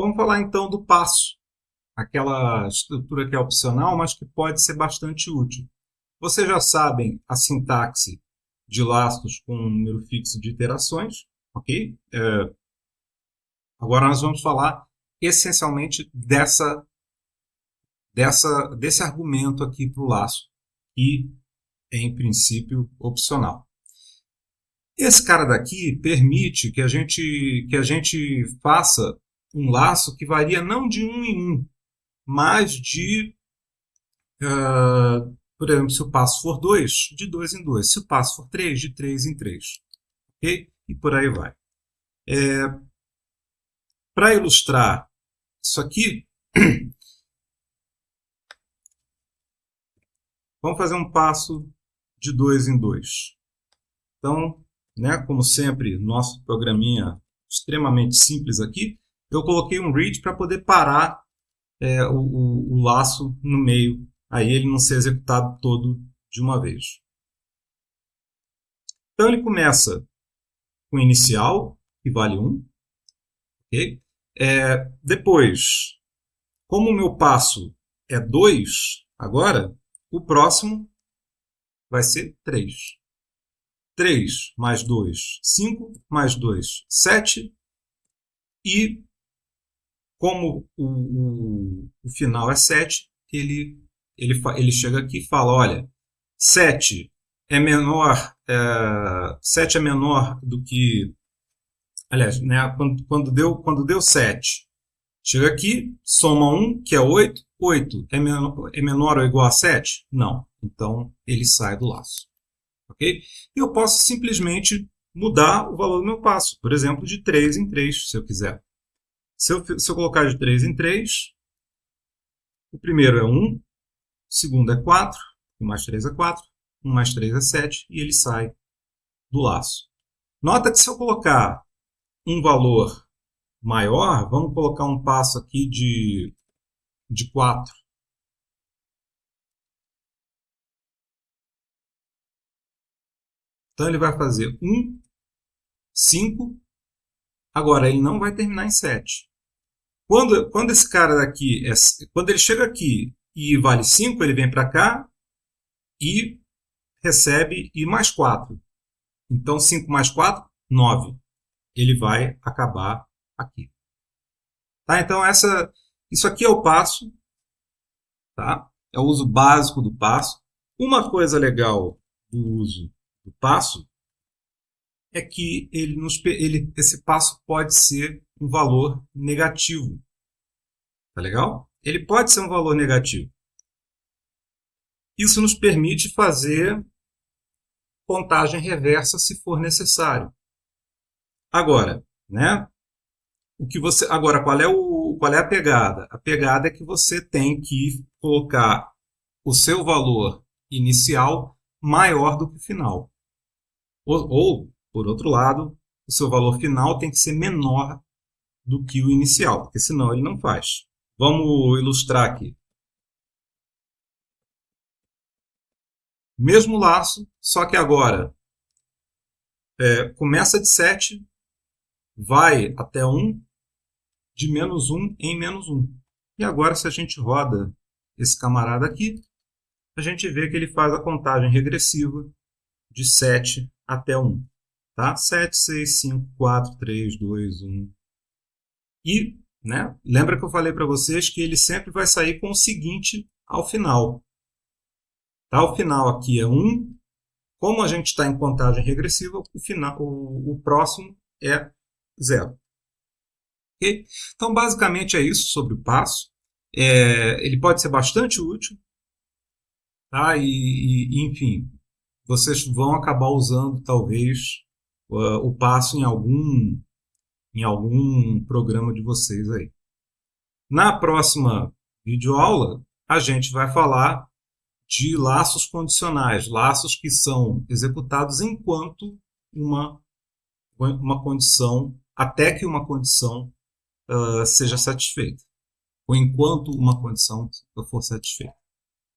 Vamos falar então do passo, aquela estrutura que é opcional, mas que pode ser bastante útil. Vocês já sabem a sintaxe de laços com um número fixo de iterações, ok? É... Agora nós vamos falar essencialmente dessa, dessa, desse argumento aqui para o laço, que é, em princípio, opcional. Esse cara daqui permite que a gente, que a gente faça um laço que varia não de um em um, mas de, uh, por exemplo, se o passo for 2, de 2 em 2. Se o passo for 3, de 3 em 3. Ok? E por aí vai. É, Para ilustrar isso aqui, vamos fazer um passo de 2 em 2. Então, né, como sempre, nosso programinha extremamente simples aqui, eu coloquei um read para poder parar é, o, o, o, laço no meio, aí ele não ser executado todo de uma vez. Então ele começa com inicial, que vale 1. Okay? É, depois, como o meu passo é 2, agora, o próximo vai ser 3. 3 mais 2, 5, mais 2, 7. E como o, o, o final é 7, ele, ele, ele chega aqui e fala, olha, 7 é menor, é, 7 é menor do que, aliás, né, quando, quando, deu, quando deu 7, chega aqui, soma 1, que é 8, 8 é menor, é menor ou igual a 7? Não, então ele sai do laço. ok? E eu posso simplesmente mudar o valor do meu passo, por exemplo, de 3 em 3, se eu quiser. Se eu, se eu colocar de 3 em 3, o primeiro é 1, o segundo é 4, 1 mais 3 é 4, 1 mais 3 é 7, e ele sai do laço. Nota que se eu colocar um valor maior, vamos colocar um passo aqui de, de 4. Então ele vai fazer 1, 5, agora ele não vai terminar em 7. Quando, quando esse cara daqui, é, quando ele chega aqui e vale 5, ele vem para cá e recebe I mais 4. Então, 5 mais 4, 9. Ele vai acabar aqui. Tá? Então, essa, isso aqui é o passo. Tá? É o uso básico do passo. Uma coisa legal do uso do passo é que ele nos, ele, esse passo pode ser um valor negativo. Tá legal? Ele pode ser um valor negativo. Isso nos permite fazer contagem reversa se for necessário. Agora, né? O que você agora qual é o qual é a pegada? A pegada é que você tem que colocar o seu valor inicial maior do que o final. Ou, ou por outro lado, o seu valor final tem que ser menor do que o inicial, porque senão ele não faz. Vamos ilustrar aqui. Mesmo laço, só que agora é, começa de 7, vai até 1, de menos 1 em menos 1. E agora, se a gente roda esse camarada aqui, a gente vê que ele faz a contagem regressiva de 7 até 1. Tá? 7, 6, 5, 4, 3, 2, 1. E né, lembra que eu falei para vocês que ele sempre vai sair com o seguinte ao final. Tá? O final aqui é 1. Como a gente está em contagem regressiva, o, final, o, o próximo é 0. Okay? Então, basicamente é isso sobre o passo. É, ele pode ser bastante útil. Tá? E, e, enfim, vocês vão acabar usando, talvez, o passo em algum, em algum programa de vocês aí. Na próxima videoaula, a gente vai falar de laços condicionais, laços que são executados enquanto uma, uma condição, até que uma condição uh, seja satisfeita, ou enquanto uma condição for satisfeita.